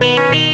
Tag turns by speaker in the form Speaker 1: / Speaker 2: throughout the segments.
Speaker 1: Beep.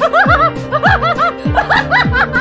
Speaker 1: Ha ha ha